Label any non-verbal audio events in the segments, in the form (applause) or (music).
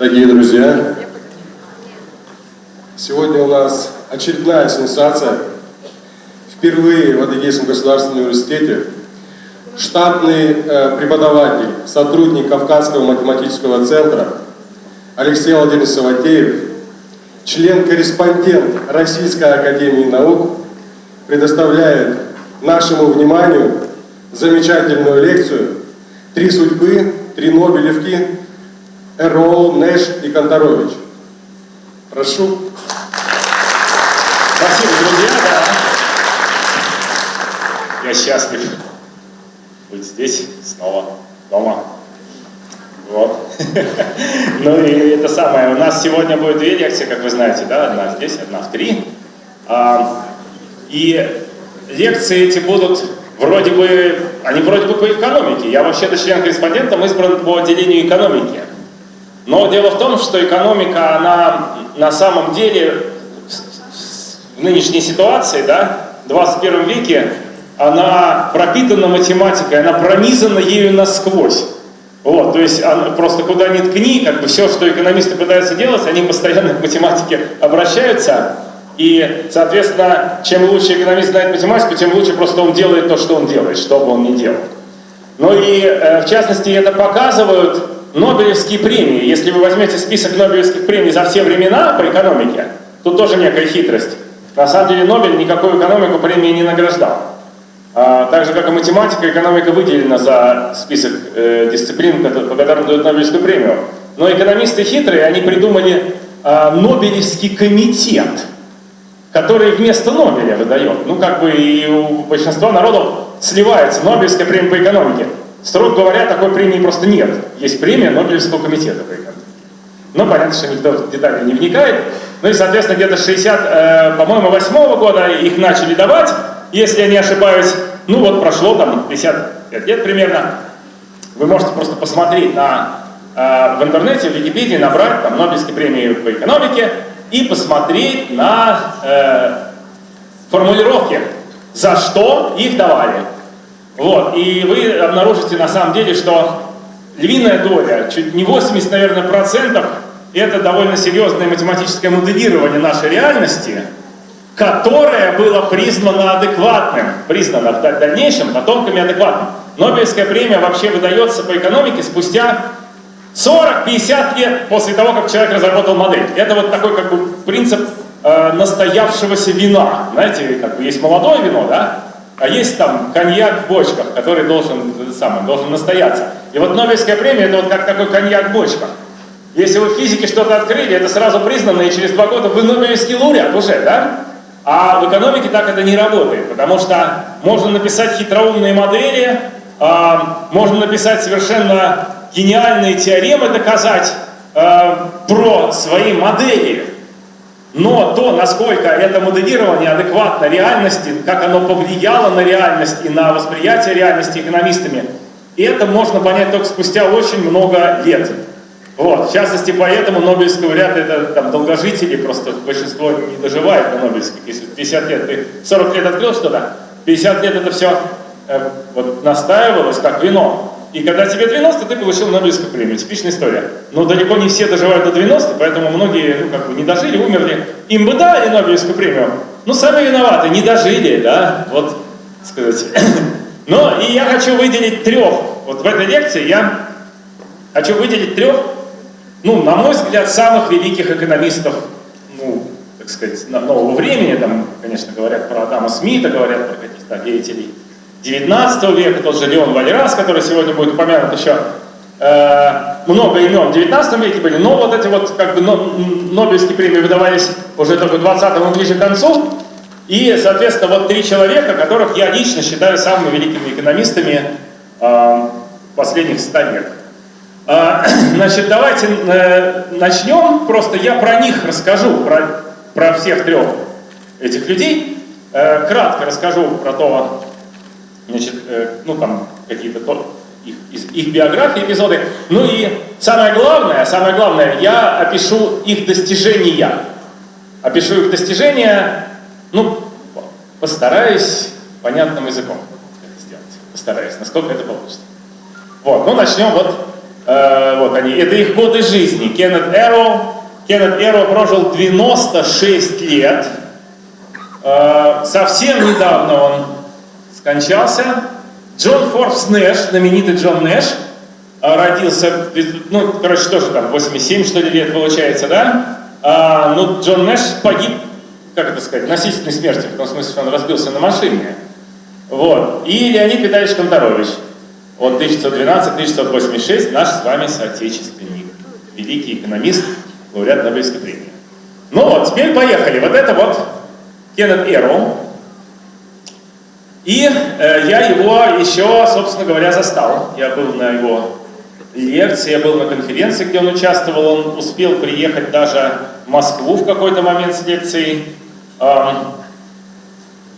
Дорогие друзья, сегодня у нас очередная сенсация. Впервые в Адыгейском государственном университете штатный э, преподаватель, сотрудник Кавказского математического центра Алексей Владимирович Саватеев, член-корреспондент Российской Академии Наук, предоставляет нашему вниманию замечательную лекцию «Три судьбы, три Нобелевки» Эрол, Нэш и Конторович. Прошу. Спасибо, друзья. Да. Я счастлив быть здесь снова, дома. Вот. (laughs) Ну и это самое. У нас сегодня будет две лекции, как вы знаете, да? Одна здесь, одна в три. А, и лекции эти будут вроде бы, они вроде бы по экономике. Я вообще-то член-корреспондентом избран по отделению экономики. Но дело в том, что экономика, она на самом деле в нынешней ситуации, да, в 21 веке, она пропитана математикой, она пронизана ею насквозь. Вот, то есть она, просто куда ни ткни, как бы все, что экономисты пытаются делать, они постоянно к математике обращаются. И, соответственно, чем лучше экономист знает математику, тем лучше просто он делает то, что он делает, что бы он ни делал. Ну и, э, в частности, это показывают Нобелевские премии, если вы возьмете список Нобелевских премий за все времена по экономике, тут тоже некая хитрость. На самом деле Нобель никакую экономику премии не награждал. А, так же, как и математика, экономика выделена за список э, дисциплин, по которым дают Нобелевскую премию. Но экономисты хитрые, они придумали э, Нобелевский комитет, который вместо Нобеля выдает. Ну, как бы и у большинства народов сливается Нобелевская премия по экономике. Строго говоря, такой премии просто нет. Есть премия Нобелевского комитета по. Но понятно, что никто в детали не вникает. Ну и, соответственно, где-то 60, э, по-моему, 8 -го года их начали давать, если я не ошибаюсь. Ну вот прошло там 55 лет примерно. Вы можете просто посмотреть на, э, в интернете, в Википедии, набрать там Нобелевские премии по экономике и посмотреть на э, формулировки, за что их давали. Вот, и вы обнаружите на самом деле, что львиная доля, чуть не 80, наверное, процентов, это довольно серьезное математическое моделирование нашей реальности, которое было признано адекватным, признано в дальнейшем потомками адекватным. Нобелевская премия вообще выдается по экономике спустя 40-50 лет после того, как человек разработал модель. Это вот такой как бы принцип э, настоявшегося вина. Знаете, как бы есть молодое вино, да? А есть там коньяк в бочках, который должен, самый, должен настояться. И вот Нобелевская премия это вот как такой коньяк в бочках. Если вы в физике что-то открыли, это сразу признано, и через два года вы Нобелевский лауреат уже, да? А в экономике так это не работает, потому что можно написать хитроумные модели, а, можно написать совершенно гениальные теоремы, доказать а, про свои модели, но то, насколько это моделирование адекватно реальности, как оно повлияло на реальность и на восприятие реальности экономистами, это можно понять только спустя очень много лет. Вот, в частности, поэтому Нобелевский лауреат это там, долгожители, просто большинство не доживает до Нобелевских. Если 50 лет, ты 40 лет открыл что-то, 50 лет это все э, вот, настаивалось, как вино. И когда тебе 90, ты получил Нобелевскую премию. Типичная история. Но далеко не все доживают до 90, поэтому многие ну, как бы не дожили, умерли. Им бы дали Нобелевскую премию. Ну, сами виноваты, не дожили, да, вот, сказать. (coughs) Но и я хочу выделить трех. Вот в этой лекции я хочу выделить трех, ну, на мой взгляд, самых великих экономистов, ну, так сказать, нового времени. Там, конечно, говорят про Адама Смита, говорят про каких-то деятелей 19 века, тот же Леон Валерас, который сегодня будет упомянут еще, э, много имен в 19 веке были, но вот эти вот как бы Нобелевские премии выдавались уже только в 20-м ближе к концу, и, соответственно, вот три человека, которых я лично считаю самыми великими экономистами э, последних 100 лет. Э, (clears throat) значит, давайте э, начнем, просто я про них расскажу, про, про всех трех этих людей, э, кратко расскажу про то, значит, э, ну там какие-то их, их биографии, эпизоды. Ну и самое главное, самое главное, я опишу их достижения. Опишу их достижения, ну, постараюсь понятным языком это сделать. Постараюсь, насколько это получится. Вот, ну начнем вот Э, вот они, это их годы жизни. Кеннет Эро, Кеннет Эро прожил 96 лет. Э, совсем недавно он скончался. Джон Форбс Нэш, знаменитый Джон Нэш, э, родился, ну, короче, тоже там 87, что ли, лет получается, да? А, ну, Джон Нэш погиб, как это сказать, насильственной смертью, в том смысле, что он разбился на машине. Вот. И Леонид Витальевич Конторович, от 1912-1986, наш с вами соотечественник, великий экономист, лауреат Нобелевской премии. Ну вот, теперь поехали. Вот это вот Кеннет Эрл. И э, я его еще, собственно говоря, застал. Я был на его лекции, я был на конференции, где он участвовал. Он успел приехать даже в Москву в какой-то момент с лекцией. Эм,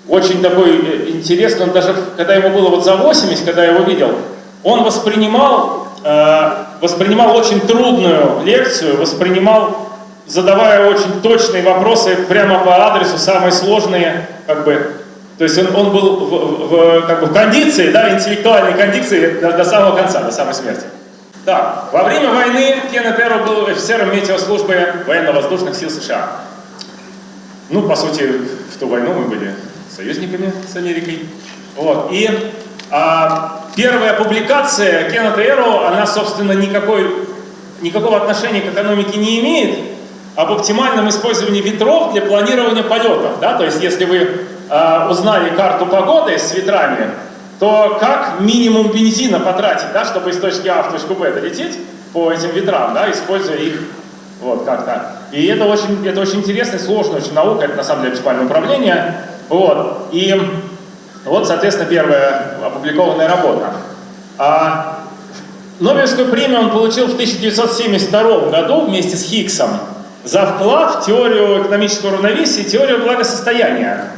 очень такой э, интересный, он даже, когда ему было вот за 80, когда я его видел, он воспринимал, э, воспринимал очень трудную лекцию, воспринимал, задавая очень точные вопросы прямо по адресу, самые сложные, как бы, то есть он, он был в, в, как бы в кондиции, да, интеллектуальной кондиции до, до самого конца, до самой смерти. Так, во время войны Кеннет Эрро был офицером метеослужбы военно-воздушных сил США. Ну, по сути, в ту войну мы были союзниками с Америкой. Вот. И а, первая публикация Кеннета Эрро, она, собственно, никакой, никакого отношения к экономике не имеет, об оптимальном использовании ветров для планирования полетов. Да? То есть, если вы а, узнали карту погоды с ветрами, то как минимум бензина потратить, да, чтобы из точки А в точку Б долететь по этим ветрам, да, используя их вот как-то. И это очень, это очень интересная, сложная очень наука, это на самом деле оптимальное управление. Вот. И вот, соответственно, первая опубликованная работа. А Нобелевскую премию он получил в 1972 году вместе с Хиггсом за вклад в теорию экономического равновесия и теорию благосостояния.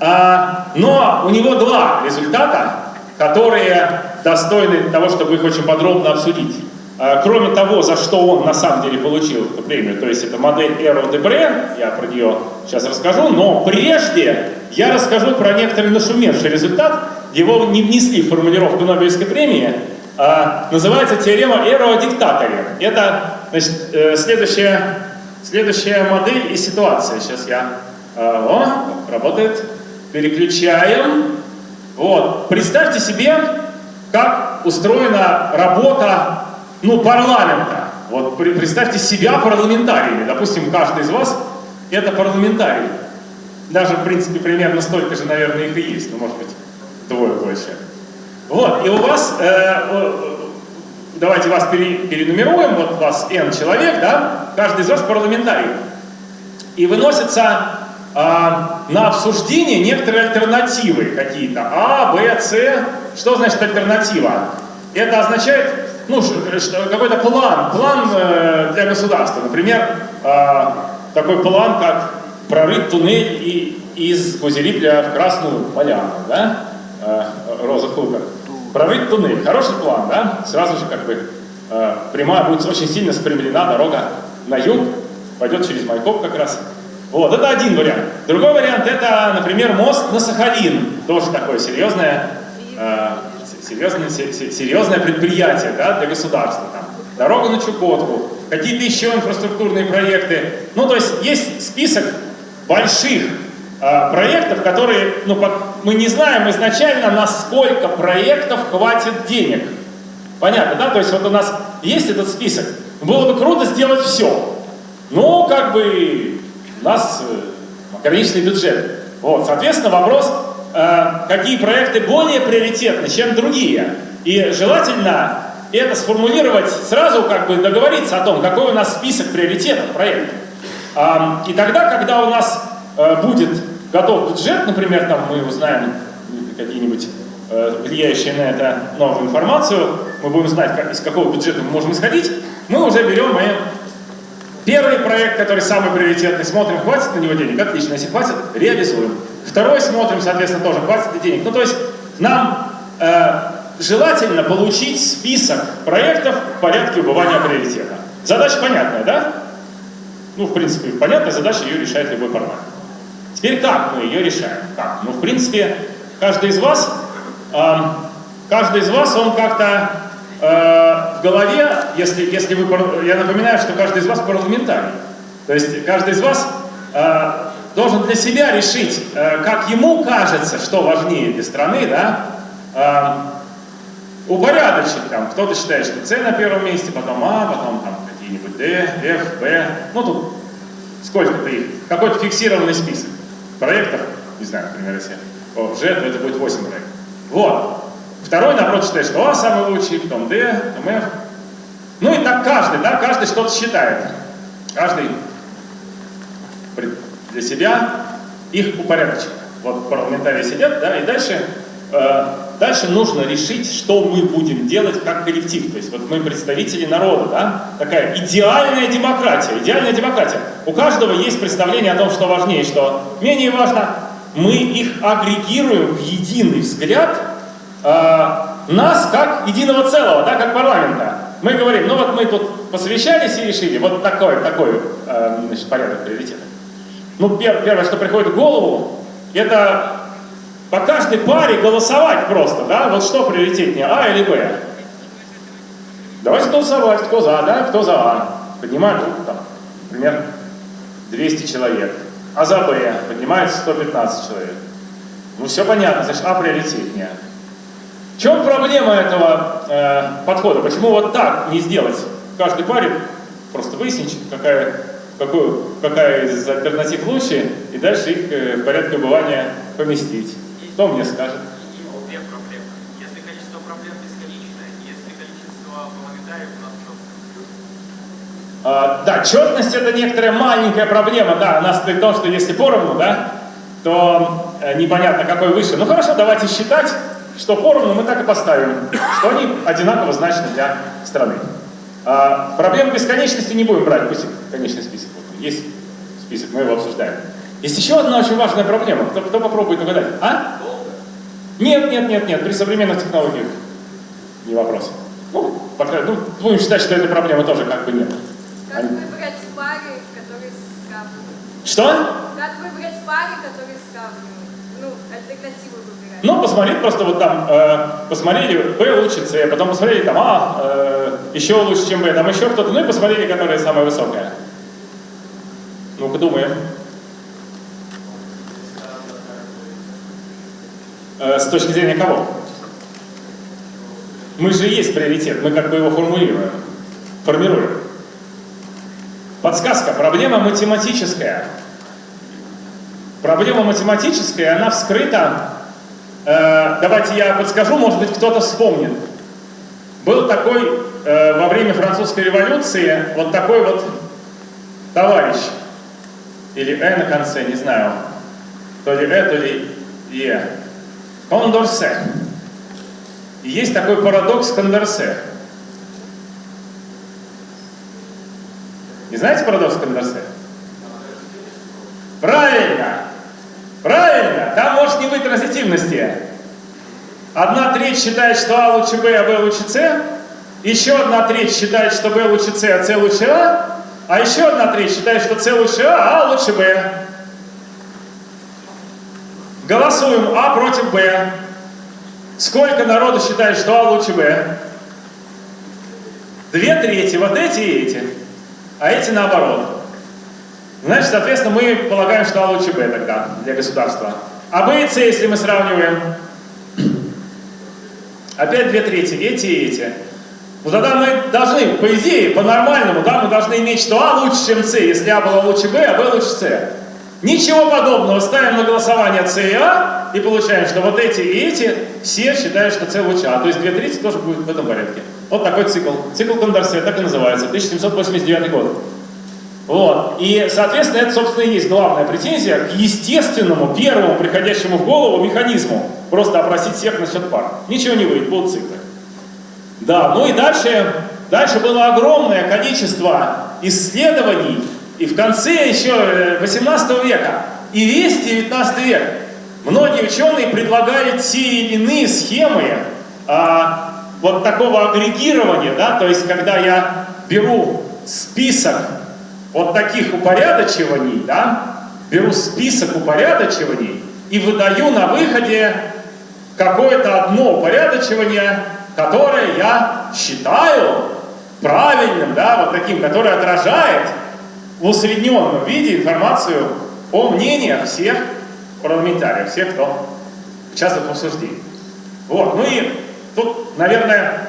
А, но у него два результата, которые достойны того, чтобы их очень подробно обсудить. А, кроме того, за что он на самом деле получил эту премию, то есть это модель Эро Дебре, я про нее сейчас расскажу, но прежде я расскажу про некоторый нашумевший результат, его не внесли в формулировку Нобелевской премии, а, называется теорема Эро о диктаторе. Это значит, э, следующая, следующая модель и ситуация. Сейчас я... А, о, работает. Переключаем. Вот. Представьте себе, как устроена работа ну, парламента. Вот представьте себя парламентариями. Допустим, каждый из вас это парламентарий. Даже, в принципе, примерно столько же, наверное, их и есть. Ну, может быть, двое больше. Вот, и у вас, э, давайте вас пере, перенумеруем, вот у вас N человек, да, каждый из вас парламентарий. И выносятся э, на обсуждение некоторые альтернативы какие-то. А, Б, С. Что значит альтернатива? Это означает ну, какой-то план, план э, для государства. Например, э, такой план, как прорыть туннель из Козерипля в Красную Поляну, да, э, Роза Хутор. Прорыть туннель, хороший план, да, сразу же как бы прямая будет очень сильно спрямлена дорога на юг, пойдет через Майкоп как раз. Вот, это один вариант. Другой вариант, это, например, мост на Сахалин, тоже такое серьезное серьезное, серьезное предприятие да, для государства. Там, дорога на Чукотку, какие-то еще инфраструктурные проекты. Ну, то есть есть список больших э, проектов, которые, ну, по, мы не знаем изначально, насколько проектов хватит денег. Понятно, да? То есть вот у нас есть этот список. Было бы круто сделать все. Но как бы у нас э, ограниченный бюджет. Вот, соответственно, вопрос, Э, какие проекты более приоритетны, чем другие. И желательно это сформулировать сразу, как бы договориться о том, какой у нас список приоритетов проектов. И тогда, когда у нас э, будет готов бюджет, например, там мы узнаем какие-нибудь э, влияющие на это новую информацию, мы будем знать, из какого бюджета мы можем исходить, мы уже берем и первый проект, который самый приоритетный, смотрим, хватит на него денег, отлично, если хватит, реализуем. Второй смотрим, соответственно, тоже хватит ли денег. Ну, то есть нам э, желательно получить список проектов в порядке убывания приоритета. Задача понятная, да? Ну, в принципе, понятная задача, ее решает любой парламент. Теперь как мы ее решаем? Как? Ну, в принципе, каждый из вас, э, каждый из вас, он как-то в голове, если, если вы, я напоминаю, что каждый из вас парламентарий. То есть каждый из вас э, должен для себя решить, э, как ему кажется, что важнее для страны, да, э, упорядочить там. Кто-то считает, что С на первом месте, потом А, потом там какие-нибудь Д, Ф, Б. Ну тут сколько-то их. Какой-то фиксированный список проектов, не знаю, например, если Ж, то это будет 8 проектов. Вот. Второй, наоборот, считает, что А самый лучший, потом Д, потом Ф. Ну и так каждый, да, каждый что-то считает. Каждый для себя их упорядочит. Вот парламентарии сидят, да, и дальше, э, дальше нужно решить, что мы будем делать как коллектив. То есть вот мы представители народа, да, такая идеальная демократия, идеальная демократия. У каждого есть представление о том, что важнее, что менее важно. Мы их агрегируем в единый взгляд нас как единого целого, да, как парламента. Мы говорим, ну вот мы тут посовещались и решили, вот такой, такой э, значит, порядок приоритетов. Ну, пер- первое, что приходит в голову, это по каждой паре голосовать просто, да? Вот что приоритетнее, А или Б? Давайте голосовать, кто за, да, кто за А. Поднимают там, например, 200 человек. А за Б поднимается 115 человек. Ну, все понятно, значит, А приоритетнее. В чем проблема этого э, подхода? Почему вот так не сделать в каждой паре, просто выяснить, какая, какую, какая из альтернатив лучше, и дальше их э, в порядке убывания поместить? Кто мне скажет? Минимум две проблемы. Если количество проблем бесконечное, если количество парламентариев у нас четко. А, да, четность это некоторая маленькая проблема, да, она стоит в том, что если поровну, да, то э, непонятно какой выше. Ну хорошо, давайте считать, что поровну мы так и поставим, что они одинаково значны для страны. А, проблему бесконечности не будем брать, пусть конечный список. Вот, есть список, мы его обсуждаем. Есть еще одна очень важная проблема. Кто, кто попробует угадать? А? Нет, нет, нет, нет, при современных технологиях не вопрос. Ну, по крайней мере, ну, будем считать, что этой проблемы тоже как бы нет. Как выбрать пары, которые сравнивают? Что? Как выбрать пары, которые сравнивают? Ну, альтернативы выбирать. Ну, посмотреть просто вот там, э, посмотрели B лучше C, потом посмотрели там А, э, еще лучше, чем B, там еще кто-то, ну и посмотрели, которая самая высокая. Ну-ка думаем. Э, с точки зрения кого? Мы же есть приоритет, мы как бы его формулируем, формируем. Подсказка, проблема математическая. Проблема математическая, она вскрыта давайте я подскажу, может быть, кто-то вспомнит. Был такой э, во время французской революции вот такой вот товарищ, или Э на конце, не знаю, то ли Э, то ли Е. Кондорсе. Есть такой парадокс Кондорсе. Не знаете парадокс Кондорсе? Правильно! Правильно! Там может не быть транзитивности. Одна треть считает, что А лучше Б, а Б лучше С. Еще одна треть считает, что Б лучше С, а С лучше А. А еще одна треть считает, что С лучше А, а лучше Б. Голосуем А против Б. Сколько народу считает, что А лучше Б? Две трети, вот эти и эти. А эти наоборот. Значит, соответственно, мы полагаем, что А лучше Б тогда для государства. А Б и С, если мы сравниваем, (clears throat) опять две трети, эти и эти. Ну тогда мы должны, по идее, по-нормальному, да, мы должны иметь, что А лучше, чем С, если А было лучше Б, а Б лучше С. Ничего подобного. Ставим на голосование С и А и получаем, что вот эти и эти все считают, что С лучше А. То есть две трети тоже будет в этом порядке. Вот такой цикл. Цикл Кондорсе, так и называется. 1789 год. Вот. И, соответственно, это, собственно, и есть главная претензия к естественному, первому приходящему в голову механизму. Просто опросить всех насчет пар. Ничего не выйдет, будут циклы. Да, ну и дальше, дальше было огромное количество исследований, и в конце еще 18 века, и весь 19 век, многие ученые предлагали те или иные схемы а, вот такого агрегирования, да, то есть когда я беру список вот таких упорядочиваний, да, беру список упорядочиваний и выдаю на выходе какое-то одно упорядочивание, которое я считаю правильным, да, вот таким, которое отражает в усредненном виде информацию о мнениях всех парламентариев, всех, кто участвует в обсуждении. Вот, ну и тут, наверное,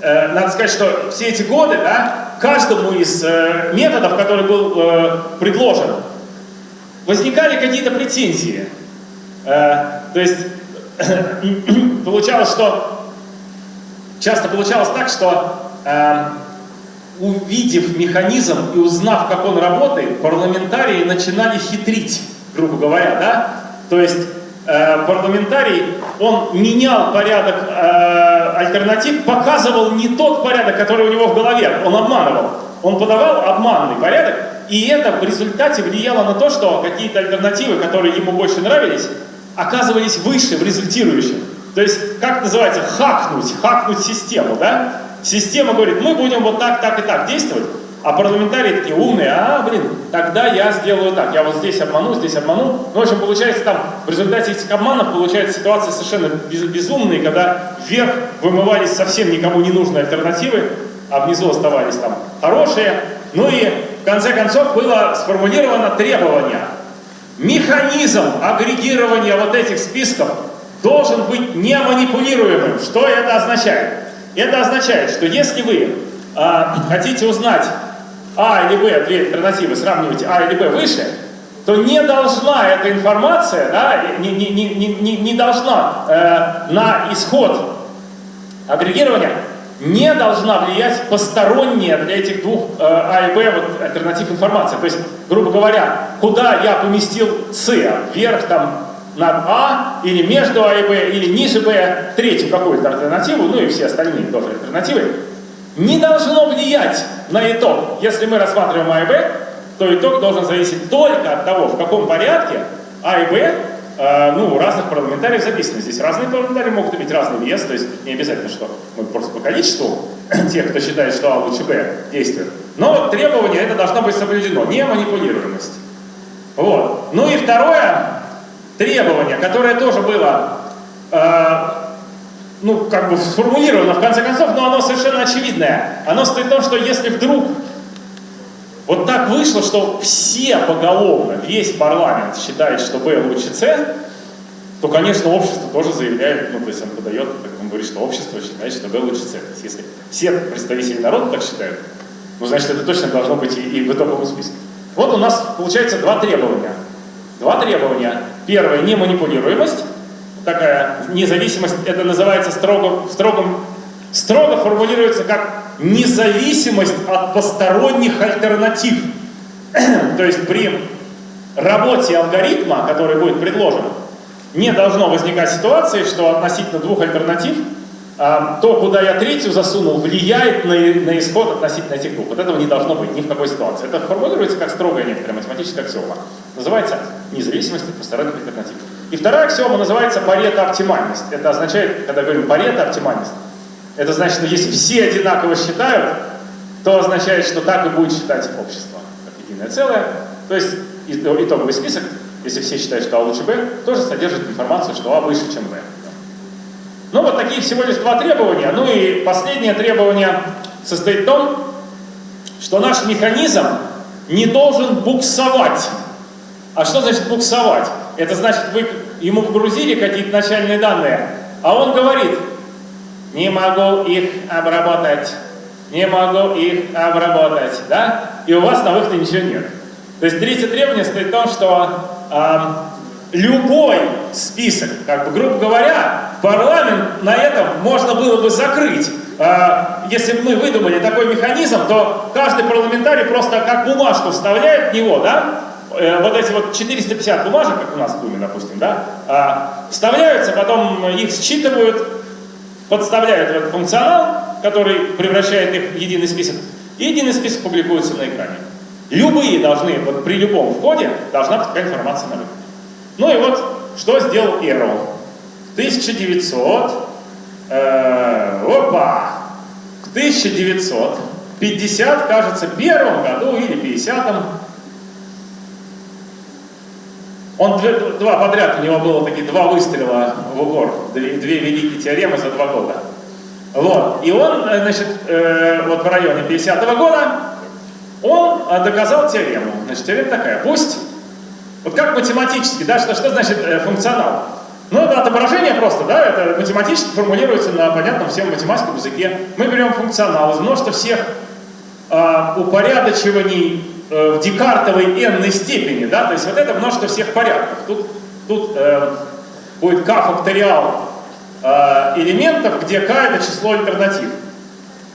э, надо сказать, что все эти годы, да, каждому из э, методов, который был э, предложен, возникали какие-то претензии. Э, то есть (coughs) получалось, что часто получалось так, что увидев механизм и узнав, как он работает, парламентарии начинали хитрить, грубо говоря, да? То есть парламентарий, он менял порядок э, альтернатив, показывал не тот порядок, который у него в голове, он обманывал. Он подавал обманный порядок, и это в результате влияло на то, что какие-то альтернативы, которые ему больше нравились, оказывались выше в результирующем. То есть, как называется, хакнуть, хакнуть систему, да? Система говорит, мы будем вот так, так и так действовать, а парламентарии такие умные, а, блин, тогда я сделаю так, я вот здесь обману, здесь обману. Ну, в общем, получается там, в результате этих обманов получается ситуация совершенно без, безумная, когда вверх вымывались совсем никому не нужные альтернативы, а внизу оставались там хорошие. Ну и в конце концов было сформулировано требование. Механизм агрегирования вот этих списков должен быть не манипулируемым. Что это означает? Это означает, что если вы э, хотите узнать А или Б, две альтернативы, сравниваете А или Б выше, то не должна эта информация, да, не, не, не, не, не должна э, на исход агрегирования не должна влиять посторонняя для этих двух э, А и Б вот, альтернатив информации. То есть, грубо говоря, куда я поместил С, вверх там над А, или между А и Б, или ниже Б, третью какую-то альтернативу, ну и все остальные тоже альтернативы, не должно влиять на итог. Если мы рассматриваем А и Б, то итог должен зависеть только от того, в каком порядке А и Б э, ну, разных парламентариев записаны. Здесь разные парламентарии могут иметь разный вес, то есть не обязательно, что мы просто по количеству (clears throat) тех, кто считает, что А лучше Б, действует. Но требование это должно быть соблюдено, не манипулируемость. Вот. Ну и второе, требование, которое тоже было, э, ну, как бы сформулировано в конце концов, но оно совершенно очевидное. Оно стоит в том, что если вдруг вот так вышло, что все поголовно, весь парламент считает, что Б лучше С, то, конечно, общество тоже заявляет, ну, то есть он подает, он говорит, что общество считает, что Б лучше С. То есть если все представители народа так считают, ну, значит, это точно должно быть и, и в итоговом списке. Вот у нас получается два требования. Два требования. Первое – неманипулируемость. Такая независимость, это называется строго, строгом, строго формулируется как независимость от посторонних альтернатив. (clears throat) То есть при работе алгоритма, который будет предложен, не должно возникать ситуации, что относительно двух альтернатив а, то, куда я третью засунул, влияет на, на исход относительно этих двух. Вот этого не должно быть ни в какой ситуации. Это формулируется как строгая некоторая математическая аксиома. Называется независимость от посторонних альтернатив. И вторая аксиома называется парето-оптимальность. Это означает, когда говорим парето-оптимальность, это значит, что если все одинаково считают, то означает, что так и будет считать общество, как единое целое. То есть итоговый список, если все считают, что А лучше Б, тоже содержит информацию, что А выше, чем Б. Ну, вот такие всего лишь два требования. Ну и последнее требование состоит в том, что наш механизм не должен буксовать. А что значит буксовать? Это значит, вы ему вгрузили какие-то начальные данные, а он говорит, не могу их обработать, не могу их обработать, да? И у вас на выходе ничего нет. То есть третье требование стоит в том, что э, любой список, как бы, грубо говоря, парламент на этом можно было бы закрыть. Э, если бы мы выдумали такой механизм, то каждый парламентарий просто как бумажку вставляет в него, да? Э, вот эти вот 450 бумажек, как у нас в Думе, допустим, да, э, вставляются, потом их считывают, подставляют в этот функционал, который превращает их в единый список, и единый список публикуется на экране. Любые должны, вот при любом входе должна быть такая информация на выходе. Ну и вот, что сделал Эрл. В 1900, э, опа, в 1950, кажется, первом году или 50-м, он два подряд, у него было такие два выстрела в упор, две, две великие теоремы за два года. Вот. И он, э, значит, э, вот в районе 50 года, он доказал теорему. Значит, теорема такая. Пусть, вот как математически, да, что, что значит э, функционал? Ну, это отображение просто, да, это математически формулируется на понятном всем математическом языке. Мы берем функционал из множества всех э, упорядочиваний в декартовой n степени, да, то есть вот это множество всех порядков. Тут, тут э, будет k факториал э, элементов, где k это число альтернатив.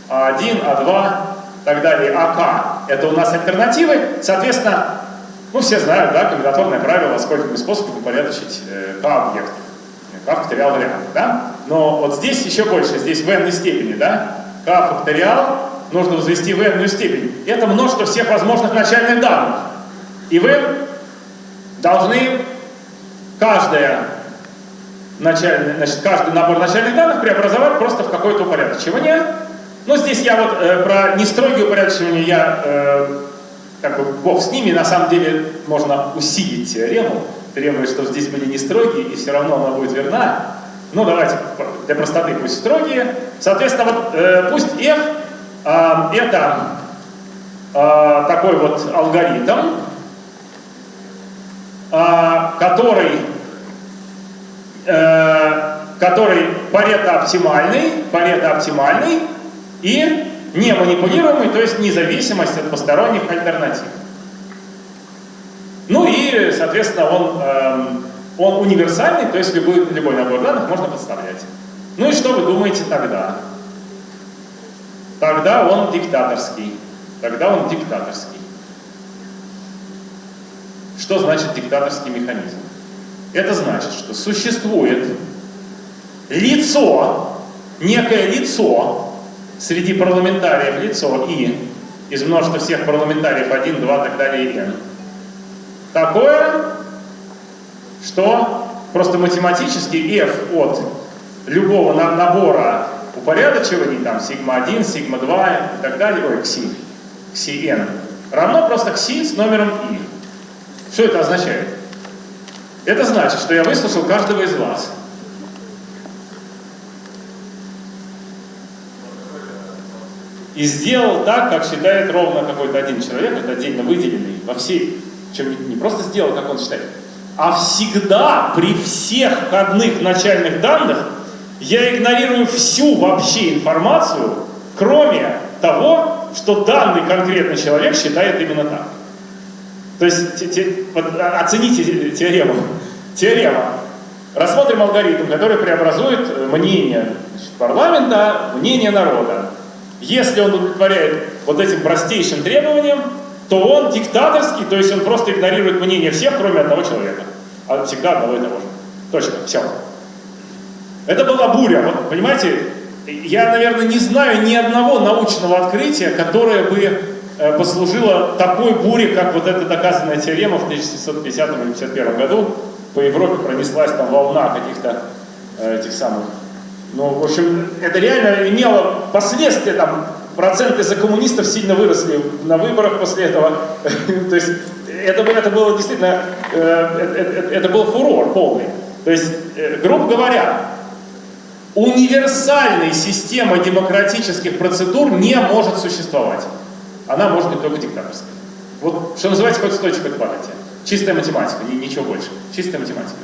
А1, А2 и так далее. АК это у нас альтернативы. Соответственно, ну все знают, да, комбинаторное правило, сколько способов упорядочить э, k объектов. k факториал вариант, да? Но вот здесь еще больше, здесь в n степени, да? k факториал нужно возвести в n степень. Это множество всех возможных начальных данных. И вы должны каждое начальный, значит, каждый набор начальных данных преобразовать просто в какое-то упорядочивание. Но здесь я вот э, про нестрогие упорядочивания я э, как бы бог с ними, на самом деле можно усилить теорему, требуя, что здесь были не строгие, и все равно она будет верна. Ну, давайте для простоты пусть строгие. Соответственно, вот э, пусть f это э, такой вот алгоритм, э, который Э, который парето оптимальный, парето оптимальный и не манипулируемый, то есть независимость от посторонних альтернатив. Ну и, соответственно, он, э, он универсальный, то есть любой, любой набор данных можно подставлять. Ну и что вы думаете тогда? Тогда он диктаторский. Тогда он диктаторский. Что значит диктаторский механизм? Это значит, что существует лицо, некое лицо, среди парламентариев лицо И, из множества всех парламентариев 1, 2, так далее и N. Такое, что просто математически f от любого набора упорядочиваний, там сигма 1, сигма 2 и так далее, ой, кси, кси n, равно просто кси с номером i. Что это означает? Это значит, что я выслушал каждого из вас. И сделал так, как считает ровно какой-то один человек, это отдельно выделенный во всей, чем не просто сделал, как он считает, а всегда при всех входных начальных данных я игнорирую всю вообще информацию, кроме того, что данный конкретный человек считает именно так. То есть те, те, а, оцените теорему. Теорема. Рассмотрим алгоритм, который преобразует мнение парламента, мнение народа. Если он удовлетворяет вот этим простейшим требованиям, то он диктаторский, то есть он просто игнорирует мнение всех, кроме одного человека. А всегда одного и того же. Точно, все. Это была буря. Вот, понимаете, я, наверное, не знаю ни одного научного открытия, которое бы Э, послужила такой буре, как вот эта доказанная теорема в 1750 или 1951 году. По Европе пронеслась там волна каких-то э, этих самых. Ну, в общем, это реально имело последствия, там, проценты за коммунистов сильно выросли на выборах после этого. (laughs) То есть это, это было действительно, э, это, это был фурор полный. То есть, грубо говоря, универсальной системы демократических процедур не может существовать она может быть только диктаторской. Вот, что называется, хоть стойте, хоть падайте. Чистая математика, ничего больше. Чистая математика.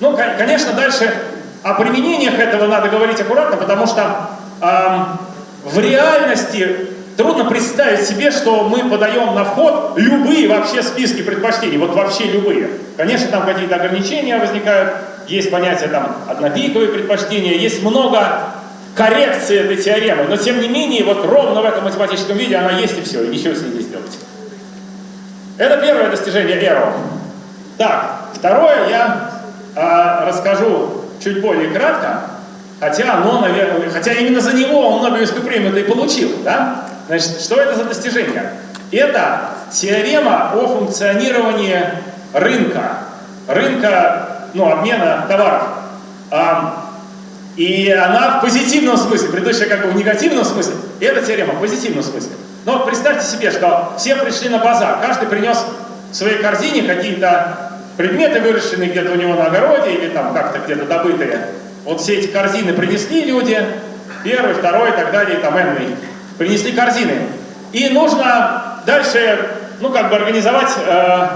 Ну, конечно, дальше о применениях этого надо говорить аккуратно, потому что эм, в реальности трудно представить себе, что мы подаем на вход любые вообще списки предпочтений, вот вообще любые. Конечно, там какие-то ограничения возникают, есть понятие там однопиковые предпочтения, есть много коррекции этой теоремы, но тем не менее, вот ровно в этом математическом виде она есть и все, и ничего с ней не сделать. Это первое достижение Эро. Так, второе я э, расскажу чуть более кратко, хотя оно, наверное, хотя именно за него он Нобелевскую премию и получил, да? Значит, что это за достижение? Это теорема о функционировании рынка, рынка, ну, обмена товаров. А, и она в позитивном смысле, предыдущая как бы в негативном смысле, и эта теорема в позитивном смысле. Но представьте себе, что все пришли на базар, каждый принес в своей корзине какие-то предметы, выращенные где-то у него на огороде или там как-то где-то добытые. Вот все эти корзины принесли люди, первый, второй и так далее, там энный. Принесли корзины. И нужно дальше, ну, как бы организовать, э,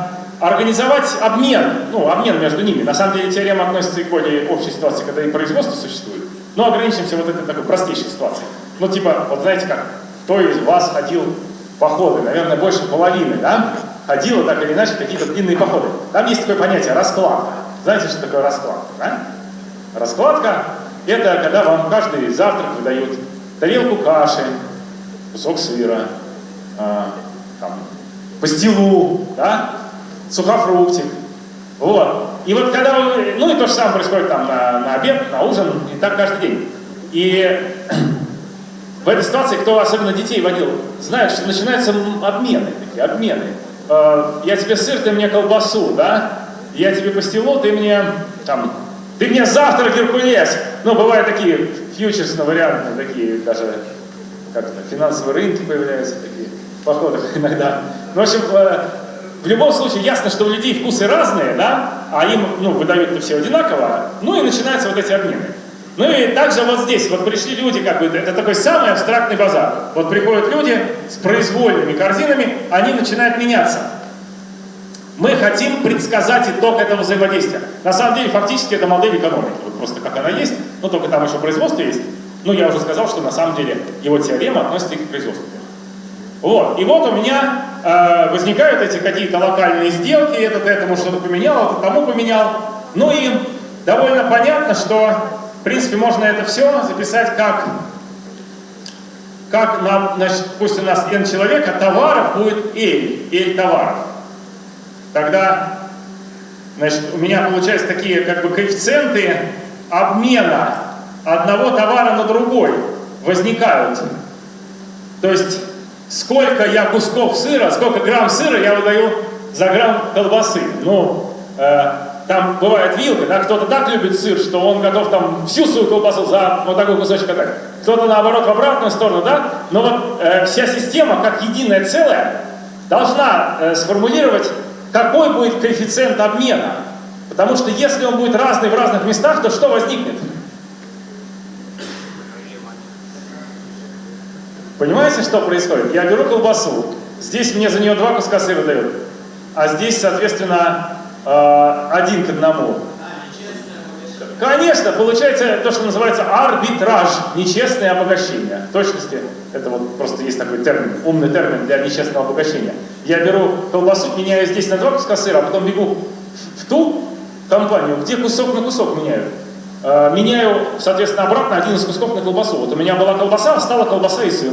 организовать обмен, ну, обмен между ними. На самом деле теорема относится и к более общей ситуации, когда и производство существует. Но ограничимся вот этой такой простейшей ситуацией. Ну, типа, вот знаете как, кто из вас ходил походы? Наверное, больше половины, да? Ходила так или иначе какие-то длинные походы. Там есть такое понятие раскладка. Знаете, что такое раскладка, да? Раскладка – это когда вам каждый завтрак выдают тарелку каши, кусок сыра, э, там, пастилу, да? Сухофруктик. Вот. И вот когда вы, ну и то же самое происходит там на, на обед, на ужин, и так каждый день. И в этой ситуации, кто особенно детей водил, знает, что начинаются обмены, такие обмены. Э, я тебе сыр, ты мне колбасу, да? Я тебе пастилу, ты мне там, ты мне завтрак Геркулес. Ну, бывают такие фьючерсные варианты, такие даже, как то финансовые рынки появляются, такие в (laughs) иногда. Ну, в общем, э, в любом случае ясно, что у людей вкусы разные, да, а им, ну, выдают все одинаково, ну и начинаются вот эти обмены. Ну и также вот здесь, вот пришли люди, как бы, это такой самый абстрактный базар. Вот приходят люди с произвольными корзинами, они начинают меняться. Мы хотим предсказать итог этого взаимодействия. На самом деле, фактически, это модель экономики. Вот просто как она есть, но только там еще производство есть. Ну, я уже сказал, что на самом деле его теорема относится и к производству. Вот. И вот у меня э, возникают эти какие-то локальные сделки, этот этому что-то поменял, этот тому поменял. Ну и довольно понятно, что в принципе, можно это все записать как, как нам, значит, пусть у нас n человек, а товаров будет L, L товаров. Тогда, значит, у меня получаются такие как бы коэффициенты обмена одного товара на другой возникают. То есть, сколько я кусков сыра, сколько грамм сыра я выдаю за грамм колбасы. Ну, э, там бывает вилка, да, кто-то так любит сыр, что он готов там всю свою колбасу за вот такой кусочек отдать. Кто-то наоборот в обратную сторону, да, но вот э, вся система как единое целое должна э, сформулировать, какой будет коэффициент обмена. Потому что если он будет разный в разных местах, то что возникнет? Понимаете, что происходит? Я беру колбасу, здесь мне за нее два куска сыра дают, а здесь, соответственно, э, один к одному. Конечно, получается то, что называется арбитраж, нечестное обогащение. В точности, это вот просто есть такой термин, умный термин для нечестного обогащения. Я беру колбасу, меняю здесь на два куска сыра, а потом бегу в ту компанию, где кусок на кусок меняю. Э, меняю, соответственно, обратно один из кусков на колбасу. Вот у меня была колбаса, стала колбаса и сыр.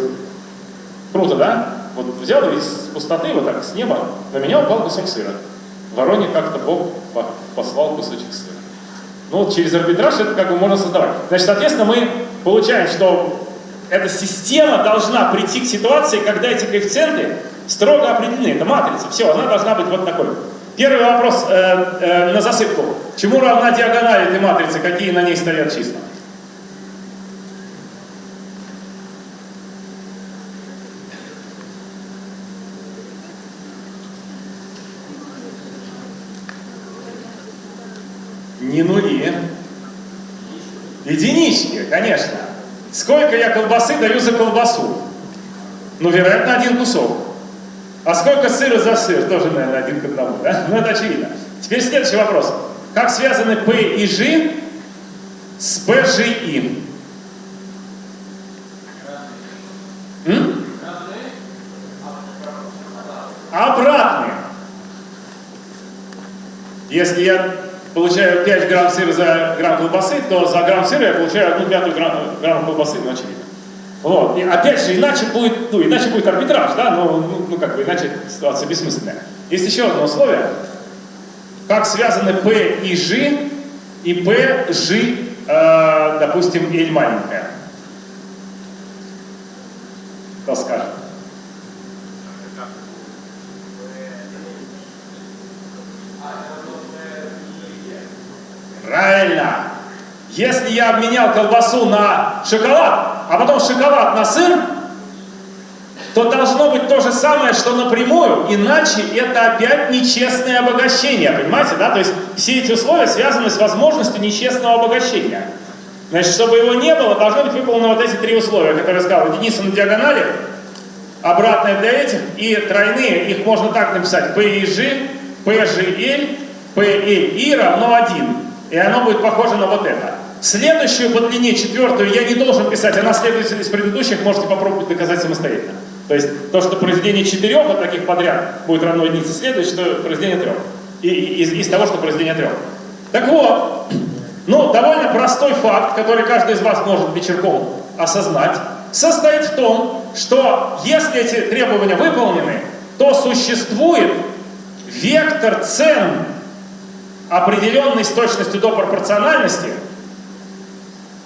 Круто, да? Вот взял из пустоты, вот так, с неба, на меня упал кусок сыра. Вороне как-то Бог послал кусочек сыра. Ну, вот через арбитраж это как бы можно создавать. Значит, соответственно, мы получаем, что эта система должна прийти к ситуации, когда эти коэффициенты строго определены. Это матрица. Все, она должна быть вот такой. Первый вопрос э, э, на засыпку. Чему равна диагональ этой матрицы? Какие на ней стоят числа? Не нули. Единички, конечно. Сколько я колбасы даю за колбасу? Ну, вероятно, один кусок. А сколько сыра за сыр? Тоже, наверное, один к одному, да? Ну, это очевидно. Теперь следующий вопрос. Как связаны P и G с PGI? М? Обратные. Если я получаю 5 грамм сыра за грамм колбасы, то за грамм сыра я получаю 1 пятую грамм, грамм колбасы, ну очевидно. Вот. И опять же, иначе будет, ну, иначе будет арбитраж, да, но, ну, ну, как бы, иначе ситуация бессмысленная. Есть еще одно условие. Как связаны P и G, и P, G, э, допустим, L маленькая. Кто скажет? Правильно. Если я обменял колбасу на шоколад, а потом шоколад на сыр, то должно быть то же самое, что напрямую, иначе это опять нечестное обогащение, понимаете, да? То есть все эти условия связаны с возможностью нечестного обогащения. Значит, чтобы его не было, должны быть выполнены вот эти три условия, которые я сказал. Единица на диагонали, обратная для этих, и тройные, их можно так написать. P и G, равно 1. И оно будет похоже на вот это. Следующую по длине, четвертую, я не должен писать, она следует из предыдущих, можете попробовать доказать самостоятельно. То есть то, что произведение четырех вот таких подряд будет равно единице, следует, что произведение трех. И, и- из, из того, что произведение трех. Так вот, ну, довольно простой факт, который каждый из вас может вечерком осознать, состоит в том, что если эти требования выполнены, то существует вектор цен, определенный с точностью до пропорциональности,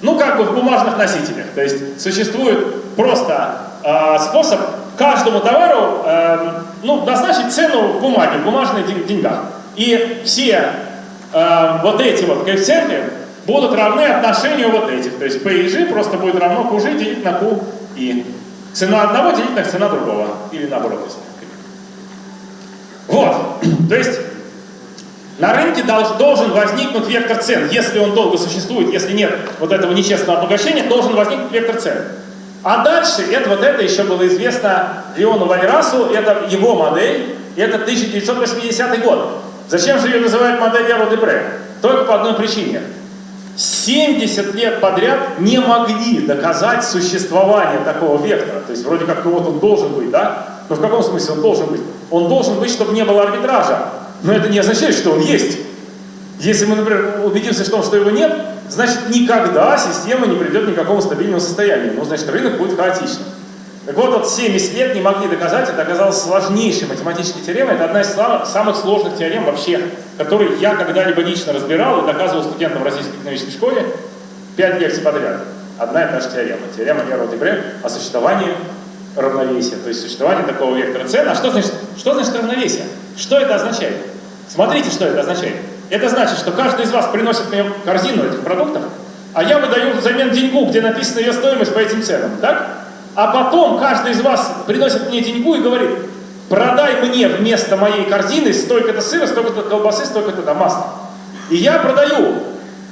ну, как бы в бумажных носителях. То есть существует просто э, способ каждому товару э, ну, назначить цену в бумаге, в бумажных ден- деньгах. И все э, вот эти вот коэффициенты будут равны отношению вот этих. То есть P и G просто будет равно QG делить на Q и цена одного делить на цена другого. Или наоборот, Вот. (clears throat) То есть на рынке долж- должен возникнуть вектор цен. Если он долго существует, если нет вот этого нечестного обогащения, должен возникнуть вектор цен. А дальше, это вот это еще было известно Леону Валерасу, это его модель, это 1980 год. Зачем же ее называют моделью Родебре? Только по одной причине. 70 лет подряд не могли доказать существование такого вектора. То есть вроде как ну вот он должен быть, да? Но в каком смысле он должен быть? Он должен быть, чтобы не было арбитража. Но это не означает, что он есть. Если мы, например, убедимся в том, что его нет, значит никогда система не придет ни к какому стабильному состоянию. Ну, значит, рынок будет хаотичным. Так вот, вот 70 лет не могли доказать, это оказалось сложнейшей математической теоремой. Это одна из сла- самых сложных теорем вообще, которые я когда-либо лично разбирал и доказывал студентам в Российской экономической школе. Пять лекций подряд. Одна и та же теорема. Теорема Герро Дебре о существовании равновесия, то есть существовании такого вектора цен. А что значит, что значит равновесие? Что это означает? Смотрите, что это означает. Это значит, что каждый из вас приносит мне корзину этих продуктов, а я выдаю взамен деньгу, где написана ее стоимость по этим ценам, так? А потом каждый из вас приносит мне деньгу и говорит, продай мне вместо моей корзины столько-то сыра, столько-то колбасы, столько-то масла. И я продаю.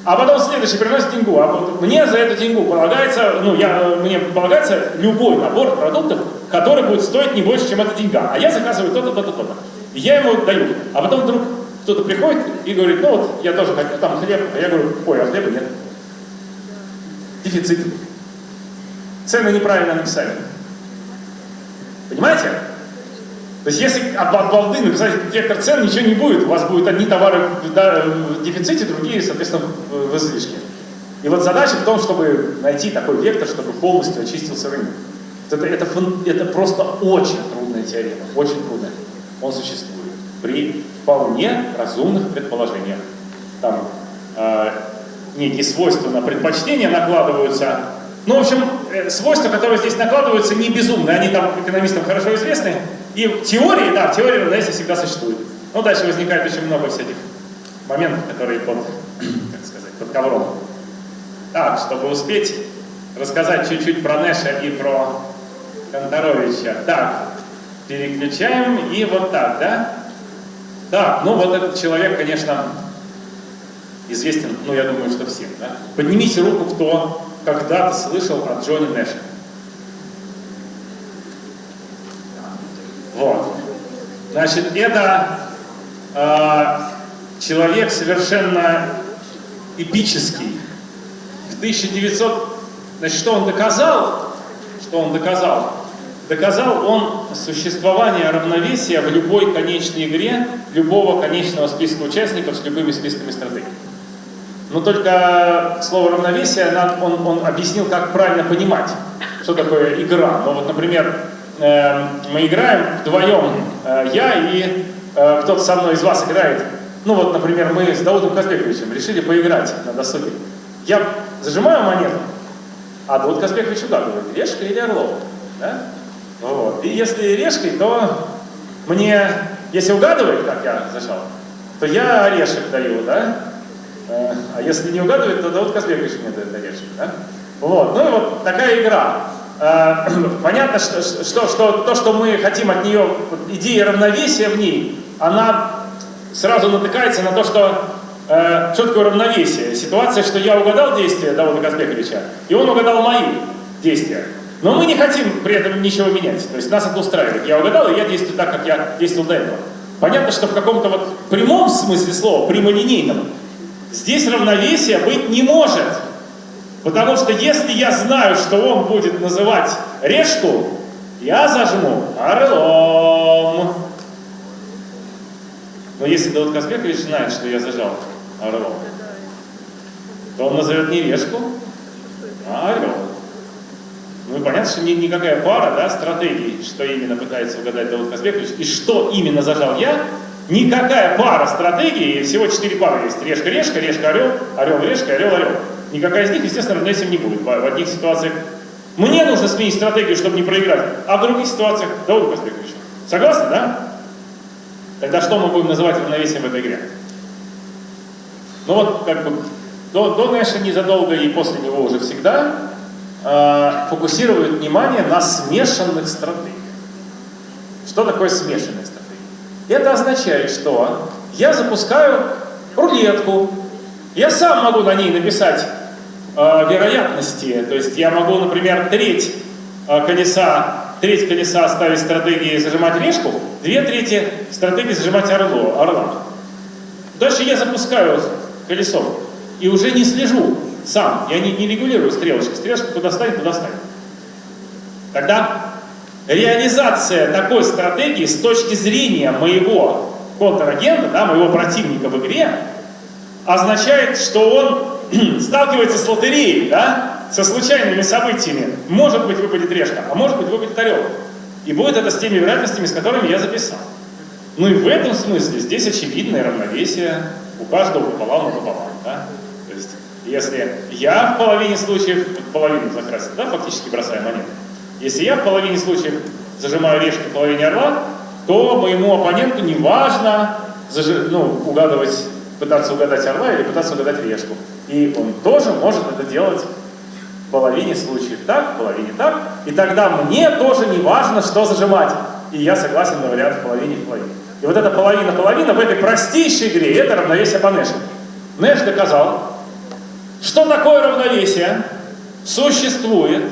А потом следующий приносит деньгу. А вот мне за эту деньгу полагается, ну, я, мне полагается любой набор продуктов, который будет стоить не больше, чем эта деньга. А я заказываю то-то, то-то, то-то. Я ему даю. А потом вдруг кто-то приходит и говорит, ну вот, я тоже хочу там хлеб. А я говорю, ой, а хлеба нет. Дефицит. Цены неправильно написали. Понимаете? То есть если от, балды написать вектор цен, ничего не будет. У вас будут одни товары в, дефиците, другие, соответственно, в, излишке. И вот задача в том, чтобы найти такой вектор, чтобы полностью очистился рынок. Это, это, это просто очень трудная теорема, очень трудная. Он существует при вполне разумных предположениях. Там э, некие свойства на предпочтения накладываются. Ну, в общем, э, свойства, которые здесь накладываются, не безумные, они там экономистам хорошо известны. И в теории, да, в теории равновесия всегда существует. Но дальше возникает очень много всяких моментов, которые под, (clears throat) как сказать, под ковром. Так, чтобы успеть рассказать чуть-чуть про Нэша и про Конторовича. Так, переключаем и вот так, да? Так, ну вот этот человек, конечно, известен, ну я думаю, что всем, да? Поднимите руку, кто когда-то слышал о Джонни Нэше. Вот. Значит, это э, человек совершенно эпический. В 1900... Значит, что он доказал? Что он доказал? Доказал он существование равновесия в любой конечной игре любого конечного списка участников с любыми списками стратегий. Но только слово равновесие он, он объяснил, как правильно понимать, что такое игра. Ну вот, например, э, мы играем вдвоем, э, я и э, кто-то со мной из вас играет. Ну вот, например, мы с Даудом Казбековичем решили поиграть на досуге. Я зажимаю монету, а Дауд Казбекович угадывает, решка или орлов. Да? Вот. И если решкой, то мне, если угадывает, как я зажал, то я орешек даю, да? Э, А если не угадывает, то Дауд Казбекович мне дает орешек, да? Вот. Ну и вот такая игра. Э, (clears throat) Понятно, что, что, что то, что мы хотим от нее, идея равновесия в ней, она сразу натыкается на то, что э, что такое равновесие? Ситуация, что я угадал действия Давыда Казбековича, и он угадал мои действия. Но мы не хотим при этом ничего менять. То есть нас это устраивает. Я угадал, и я действую так, как я действовал до этого. Понятно, что в каком-то вот прямом смысле слова, прямолинейном, здесь равновесия быть не может. Потому что если я знаю, что он будет называть решку, я зажму орлом. Но если Давид Казбекович знает, что я зажал орлом, то он назовет не решку, а орел. Ну и понятно, что ни, никакая пара да, стратегий, что именно пытается угадать Давид Казбекович, и что именно зажал я, никакая пара стратегий, всего четыре пары есть, решка-решка, решка-орел, орел-решка, орел-орел. Никакая из них, естественно, равновесием не будет. В одних ситуациях мне нужно сменить стратегию, чтобы не проиграть, а в других ситуациях Давид Казбекович. Согласны, да? Тогда что мы будем называть равновесием в этой игре? Ну вот, как бы, до, до Нэша незадолго и после него уже всегда э, фокусируют внимание на смешанных стратегиях. Что такое смешанные стратегии? Это означает, что я запускаю рулетку, я сам могу на ней написать э, вероятности, то есть я могу, например, треть э, колеса треть колеса ставить стратегии зажимать решку, две трети стратегии зажимать орло, орла. Дальше я запускаю колесо и уже не слежу сам, я не, не регулирую стрелочки. Стрелочка куда ставить, туда ставить. Тогда реализация такой стратегии с точки зрения моего контрагента, да, моего противника в игре, означает, что он (clears throat) сталкивается с лотереей, да, со случайными событиями. Может быть выпадет решка, а может быть выпадет орел. И будет это с теми вероятностями, с которыми я записал. Ну и в этом смысле здесь очевидное равновесие у каждого пополам и пополам. Да? Если я в половине случаев, половину закрасил, да, фактически бросаю монету. Если я в половине случаев зажимаю решки в половине орла, то моему оппоненту не важно зажи, ну, угадывать, пытаться угадать орла или пытаться угадать решку. И он тоже может это делать в половине случаев так, в половине так, и тогда мне тоже не важно, что зажимать. И я согласен на вариант в половине в половине. И вот эта половина-половина в этой простейшей игре, это равновесие по Нэшу. Нэш доказал, что такое равновесие существует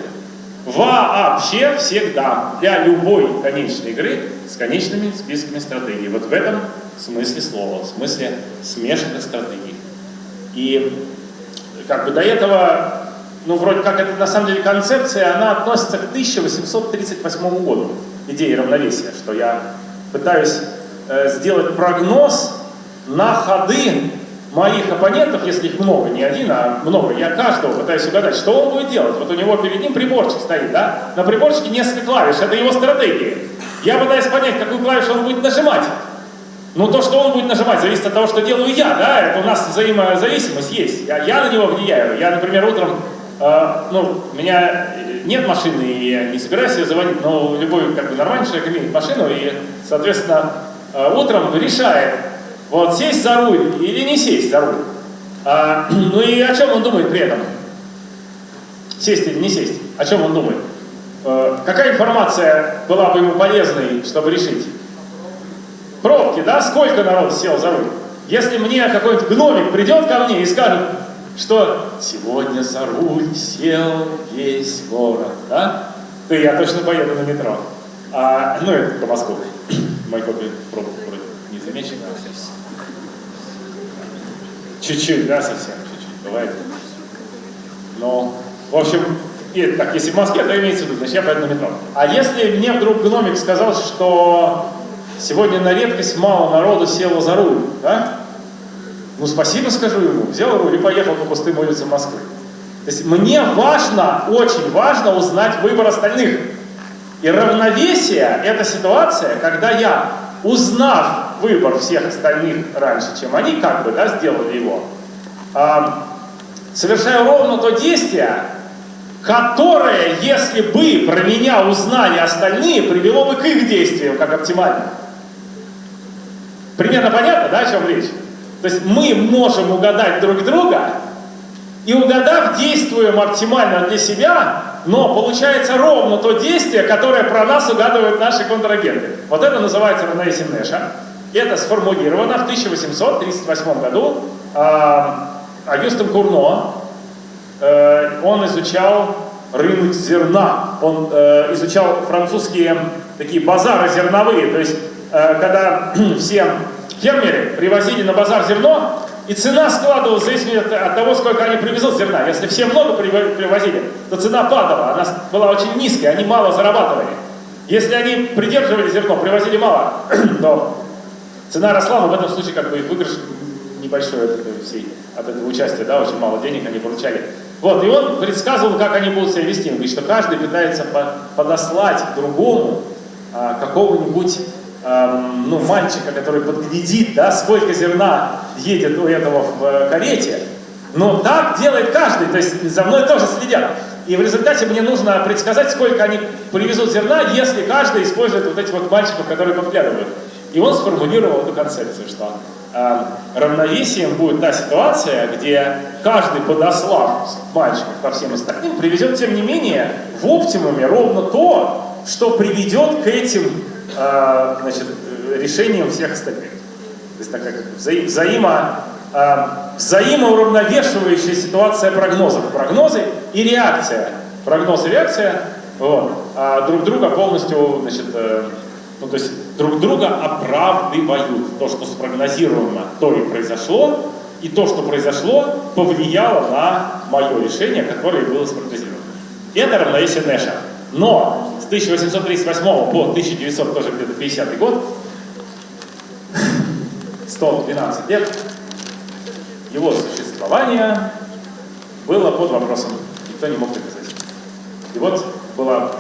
вообще всегда для любой конечной игры с конечными списками стратегий. Вот в этом смысле слова, в смысле смешанных стратегий. И как бы до этого ну, вроде как это на самом деле концепция, она относится к 1838 году, идеи равновесия, что я пытаюсь э, сделать прогноз на ходы моих оппонентов, если их много, не один, а много, я каждого пытаюсь угадать, что он будет делать. Вот у него перед ним приборчик стоит, да? На приборчике несколько клавиш, это его стратегия. Я пытаюсь понять, какую клавишу он будет нажимать. Но то, что он будет нажимать, зависит от того, что делаю я, да? Это у нас взаимозависимость есть. Я, я на него влияю. Я, например, утром а, ну, у меня нет машины, и я не собираюсь ее заводить, но любой как бы, нормальный человек имеет машину, и, соответственно, а, утром решает, вот сесть за руль или не сесть за руль. А, (clears throat) ну и о чем он думает при этом? Сесть или не сесть? О чем он думает? А, какая информация была бы ему полезной, чтобы решить? Пробки, да? Сколько народ сел за руль? Если мне какой-нибудь гномик придет ко мне и скажет, что сегодня за руль сел весь город, да? То я точно поеду на метро. А, ну, это по Москве. (clears throat) Мои копии пробок вроде не замечены. Чуть-чуть, да, совсем чуть-чуть, бывает. Но, в общем, и, так, если в Москве, то имеется в виду, значит, я поеду на метро. А если мне вдруг гномик сказал, что сегодня на редкость мало народу село за руль, да? Ну, спасибо скажу ему, взял руль и поехал по пустым улицам Москвы. То есть мне важно, очень важно узнать выбор остальных. И равновесие – это ситуация, когда я, узнав выбор всех остальных раньше, чем они как бы да, сделали его, э, совершаю ровно то действие, которое, если бы про меня узнали остальные, привело бы к их действиям как оптимально. Примерно понятно, да, о чем речь? То есть мы можем угадать друг друга, и угадав, действуем оптимально для себя, но получается ровно то действие, которое про нас угадывают наши контрагенты. Вот это называется равновесие Нэша. Это сформулировано в 1838 году э, Агюстом Курно. Э, он изучал рынок зерна. Он э, изучал французские такие базары зерновые. То есть, э, когда (clears throat) все фермеры привозили на базар зерно, и цена складывалась в зависимости от, того, сколько они привезут зерна. Если все много приво- привозили, то цена падала, она была очень низкая, они мало зарабатывали. Если они придерживали зерно, привозили мало, (clears throat) то цена росла, но в этом случае как бы выигрыш небольшой от, этой всей, от этого участия, да, очень мало денег они получали. Вот, и он предсказывал, как они будут себя вести. Он говорит, что каждый пытается по- подослать другому а, какого-нибудь ну, мальчика, который подглядит, да, сколько зерна едет у этого в э, карете. Но так делает каждый, то есть за мной тоже следят. И в результате мне нужно предсказать, сколько они привезут зерна, если каждый использует вот этих вот мальчиков, которые подглядывают. И он сформулировал эту концепцию, что э, равновесием будет та ситуация, где каждый, подослав мальчиков ко всем остальным, привезет, тем не менее, в оптимуме ровно то, что приведет к этим э, значит, решениям всех остальных. То есть такая взаи- взаимо, э, взаимоуравновешивающая ситуация прогнозов. Прогнозы и реакция. Прогноз и реакция вот, а друг друга полностью, значит, э, ну, то есть друг друга оправдывают. То, что спрогнозировано, то и произошло, и то, что произошло, повлияло на мое решение, которое было спрогнозировано. Это равновесие Нэша. Но с 1838 по 1900, тоже где-то 50 год, 112 лет, его существование было под вопросом. Никто не мог доказать. И вот была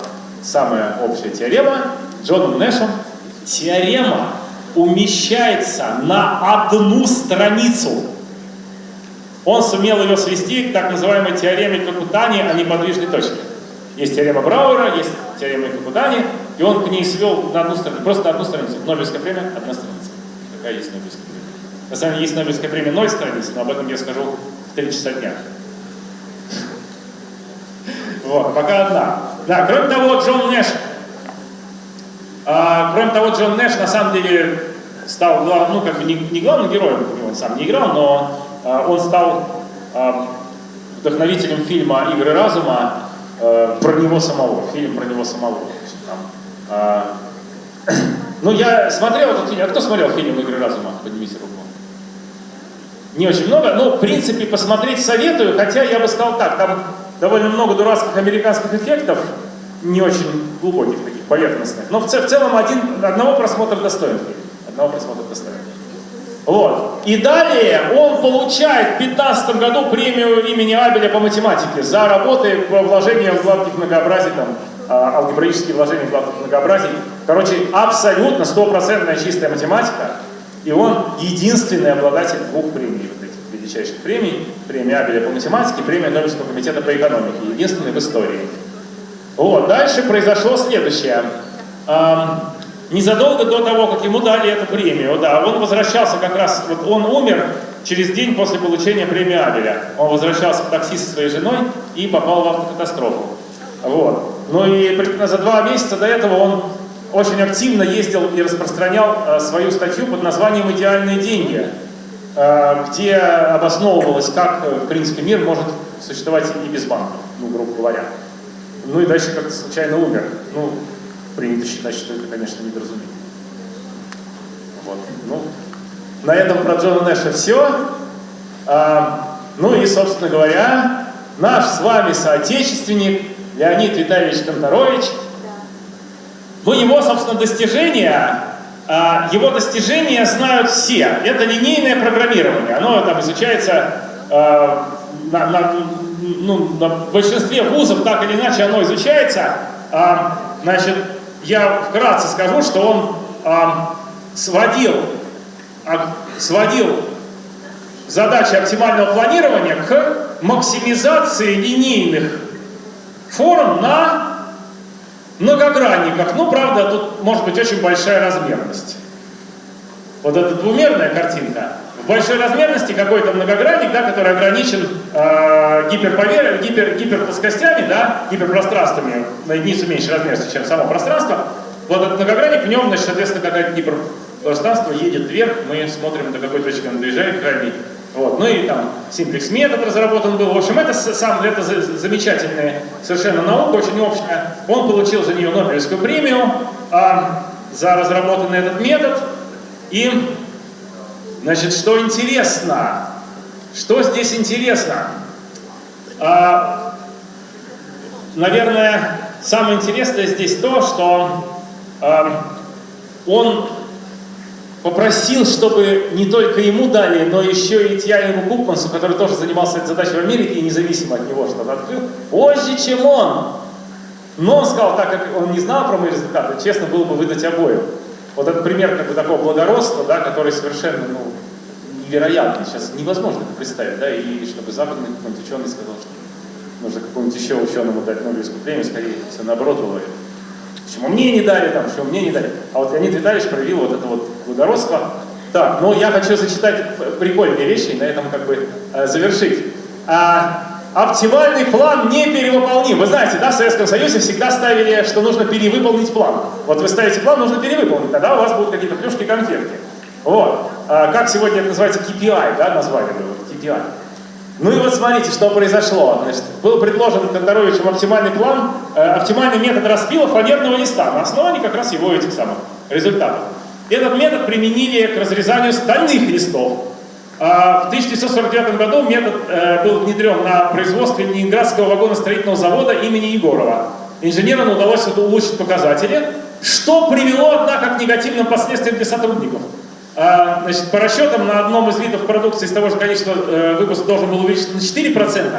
самая общая теорема Джоном Нэшем. Теорема умещается на одну страницу. Он сумел ее свести к так называемой теореме Какутани о неподвижной точке. Есть теорема Брауэра, есть теорема Какутани, и он к ней свел на одну страницу, просто одну страницу. Нобелевская премия – одна страница. Какая есть Нобелевская премия? На самом деле есть Нобелевская премия ноль страниц, но об этом я скажу в три часа дня. (laughs) Вот, пока одна. Да, кроме того, Джон Нэш. А, кроме того, Джон Нэш на самом деле стал, глав- ну, как бы не, не главным героем, он сам не играл, но а, он стал а, вдохновителем фильма «Игры разума» э, про него самого, фильм про него самого. Там, а, (clears throat) ну, я смотрел этот фильм. А кто смотрел фильм «Игры разума»? Поднимите руку. Не очень много, но, в принципе, посмотреть советую, хотя я бы сказал так, там довольно много дурацких американских эффектов, не очень глубоких таких, поверхностных, но в, ц- в целом один, одного просмотра достоин. Одного просмотра достоин. Вот. И далее он получает в 2015 году премию имени Абеля по математике за работы по вложениям в гладких многообразий, там, а, алгебраические вложения в гладких многообразий. Короче, абсолютно стопроцентная чистая математика. И он единственный обладатель двух премий, вот этих величайших премий. Премия Абеля по математике, премия Нобелевского комитета по экономике. Единственный в истории. Вот, дальше произошло следующее. Ам, незадолго до того, как ему дали эту премию, да, он возвращался как раз, вот он умер через день после получения премии Абеля. Он возвращался в такси со своей женой и попал в автокатастрофу. Вот. Ну и за два месяца до этого он очень активно ездил и распространял э, свою статью под названием «Идеальные деньги», э, где обосновывалось, как, э, в принципе, мир может существовать и без банков, ну, грубо говоря. Ну и дальше как-то случайно умер. Ну, принято считать, что это, конечно, недоразумение. Вот. Ну, на этом про Джона Нэша все. А, ну и, собственно говоря, наш с вами соотечественник Леонид Витальевич Конторович. Ну, его, собственно, достижения, а, его достижения знают все. Это линейное программирование. Оно там изучается а, на, на- ну, на большинстве вузов, так или иначе, оно изучается. А, значит, я вкратце скажу, что он а, сводил, а, сводил задачи оптимального планирования к максимизации линейных форм на многогранниках. Ну, правда, тут может быть очень большая размерность. Вот эта двумерная картинка. Большой размерности какой-то многогранник, да, который ограничен э, гипер... гиперплоскостями, да, гиперпространствами на единицу меньше размерности, чем само пространство. Вот этот многогранник, в нем, значит, соответственно, какая-то гипер... пространство едет вверх, мы смотрим, до какой точки он доезжает крайней. Вот. Ну и там симплекс метод разработан был. В общем, это сам это замечательная совершенно наука, очень общая. Он получил за нее Нобелевскую премию а, за разработанный этот метод. И, значит, что интересно? Что здесь интересно? А, наверное, самое интересное здесь то, что а, он попросил, чтобы не только ему дали, но еще и Тьянику Купмансу, который тоже занимался этой задачей в Америке и независимо от него что-то открыл, позже, чем он. Но он сказал, так как он не знал про мои результаты, честно было бы выдать обоим. Вот этот пример как бы такого благородства, да, который совершенно ну, невероятный, сейчас невозможно представить, да, и чтобы западный какой-нибудь ученый сказал, что нужно какому-нибудь еще ученому дать Нобелевскую премию, скорее все наоборот было. Почему мне не дали, там, почему мне не дали. А вот Леонид Витальевич проявил вот это вот благородство. Так, но я хочу зачитать прикольные вещи и на этом как бы э, завершить. А, оптимальный план не перевыполним. Вы знаете, да, в Советском Союзе всегда ставили, что нужно перевыполнить план. Вот вы ставите план, нужно перевыполнить, тогда у вас будут какие-то плюшки, конфетки. Вот. А, как сегодня это называется KPI, да, название было, KPI. Ну и вот смотрите, что произошло. Значит, был предложен Конторовичем оптимальный план, э, оптимальный метод распила фанерного листа на основании как раз его этих самых результатов. Этот метод применили к разрезанию стальных листов. А в 1949 году метод э, был внедрен на производстве Ленинградского вагоностроительного завода имени Егорова. Инженерам удалось улучшить показатели, что привело, однако, к негативным последствиям для сотрудников. А, значит, по расчетам на одном из видов продукции из того же количества э, выпуск должен был увеличиться на 4%.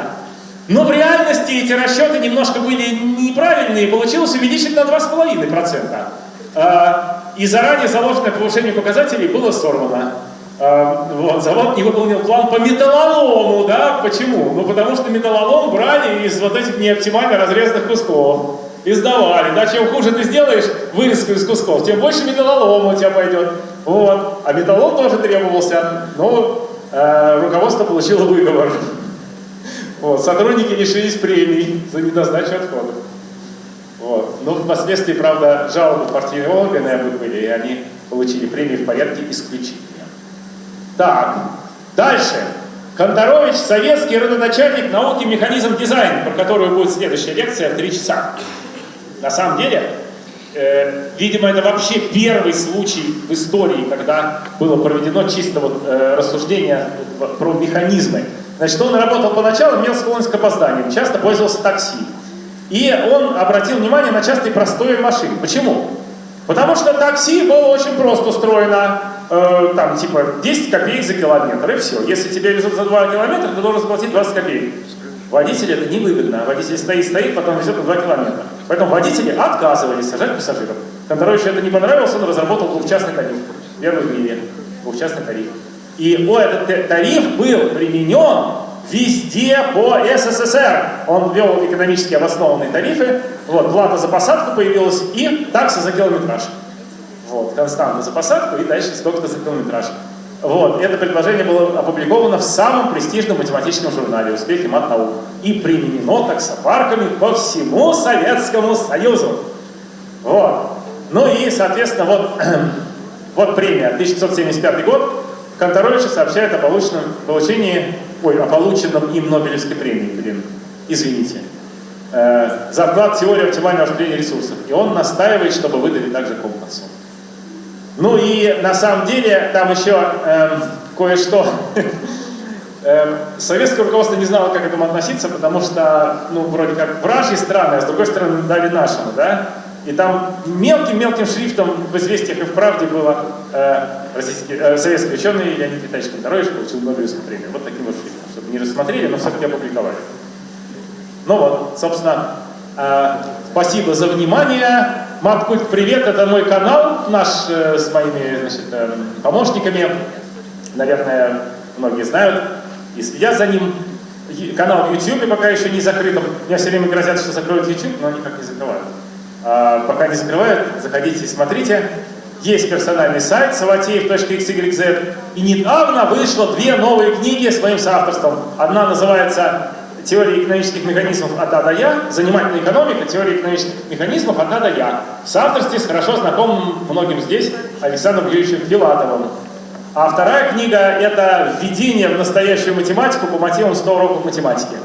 Но в реальности эти расчеты немножко были неправильные, получилось увеличить на 2,5%. А, и заранее заложенное повышение показателей было сорвано. А, вот, завод не выполнил план по металлолому, да, почему? Ну, потому что металлолом брали из вот этих неоптимально разрезанных кусков и сдавали. Да, чем хуже ты сделаешь вырезку из кусков, тем больше металлолома у тебя пойдет. Вот. А металлолом тоже требовался, но э, руководство получило выговор. Вот. Сотрудники лишились премий за недосдачу отходов. Вот. Но впоследствии, правда, жалобы партийные органы были, и они получили премии в порядке исключения. Так, дальше. Конторович, советский родоначальник науки механизм дизайн, про которую будет следующая лекция в три часа. На самом деле, э, видимо, это вообще первый случай в истории, когда было проведено чисто вот, э, рассуждение про механизмы. Значит, он работал поначалу, имел склонность к опозданиям, часто пользовался такси. И он обратил внимание на частые простое машины. Почему? Потому что такси было очень просто устроено. Э, там, типа, 10 копеек за километр, и все. Если тебя везут за 2 километра, ты должен заплатить 20 копеек. Водителю это невыгодно. Водитель стоит, стоит, потом везет на 2 километра. Поэтому водители отказывались сажать пассажиров. Конторовичу это не понравилось, он разработал двухчастный тариф. Первый в мире. Двухчастный тариф. И о, этот тариф был применен везде по СССР. Он ввел экономически обоснованные тарифы. Вот, плата за посадку появилась и такса за километраж. Вот, константа за посадку и дальше сколько-то за километраж. Вот, это предложение было опубликовано в самом престижном математическом журнале «Успехи мат-наук» и применено таксопарками по всему Советскому Союзу. Вот. Ну и, соответственно, вот, (clears throat) вот премия, 1975 год, Конторовича сообщает о полученном, получении, ой, о полученном им Нобелевской премии, блин, извините, э, за вклад в теорию оптимального распределения ресурсов. И он настаивает, чтобы выдали также компасу. Ну и на самом деле там еще эм, кое-что. (laughs) эм, советское руководство не знало, как к этому относиться, потому что, ну, вроде как вражьи страны, а с другой стороны дали нашему, да? И там мелким-мелким шрифтом в «Известиях» и в «Правде» было э, российский, э, советский ученый Леонид Витальевич Конторович получил Нобелевскую премию. Вот таким вот шрифтом, чтобы не рассмотрели, но все-таки опубликовали. Ну вот, собственно, э, спасибо за внимание. Маткульт, привет, это мой канал, наш э, с моими значит, э, помощниками. Наверное, многие знают и следят за ним. Канал в YouTube пока еще не закрыт. Мне все время грозят, что закроют YouTube, но никак не закрывают. А, пока не закрывают, заходите и смотрите. Есть персональный сайт savateев.xyz. И недавно вышло две новые книги с моим соавторством. Одна называется теория экономических механизмов от А до Я, занимательная экономика, теория экономических механизмов от А до Я. В соавторстве с хорошо знакомым многим здесь Александром Юрьевичем Филатовым. А вторая книга – это «Введение в настоящую математику по мотивам 100 уроков математики».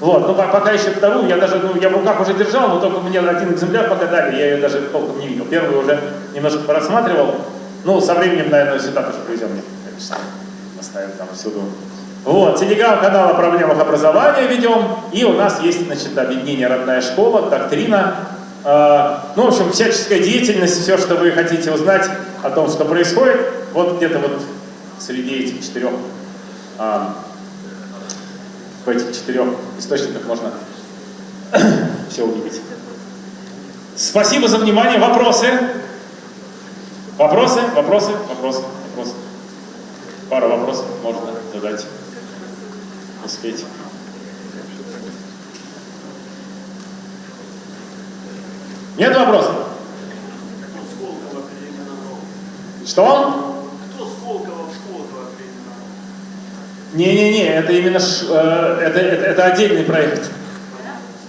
Вот, ну по- пока еще вторую, я даже, ну, я в руках уже держал, но только мне один экземпляр пока дали, я ее даже толком не видел. Первую уже немножко порассматривал. Ну, со временем, наверное, сюда тоже привезем мне, конечно, оставим там всюду. Вот, телеграм-канал о проблемах образования ведем, и у нас есть, значит, объединение «Родная школа», доктрина, э, ну, в общем, всяческая деятельность, все, что вы хотите узнать о том, что происходит, вот где-то вот среди этих четырех а, в этих четырех источниках можно (clears throat) все увидеть. Спасибо за внимание. Вопросы? Вопросы? Вопросы? Вопросы? Вопросы? Пару вопросов можно задать. Успеть. Нет вопросов? Сколково. Что? Кто Сколково в Сколково переименовал? Не-не-не, это именно ш- э, это, это, это отдельный проект.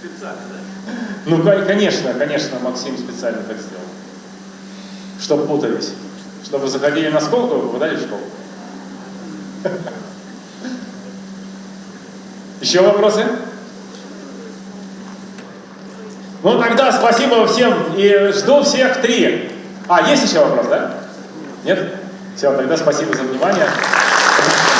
Специально, да? Ну, кон- конечно, конечно, Максим специально так сделал. Чтобы путались. Чтобы заходили на сколку, попадали в школу. Еще вопросы? Ну тогда спасибо всем и жду всех три. А, есть еще вопрос, да? Нет? Все, тогда спасибо за внимание.